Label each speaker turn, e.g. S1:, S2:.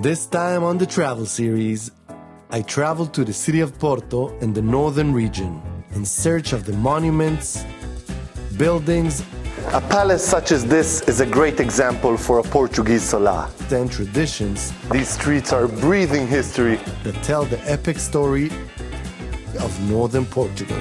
S1: This time on the travel series, I traveled to the city of Porto in the northern region in search of the monuments, buildings,
S2: A palace such as this is a great example for a Portuguese sala.
S1: and traditions
S2: These streets are breathing history.
S1: that tell the epic story of northern Portugal.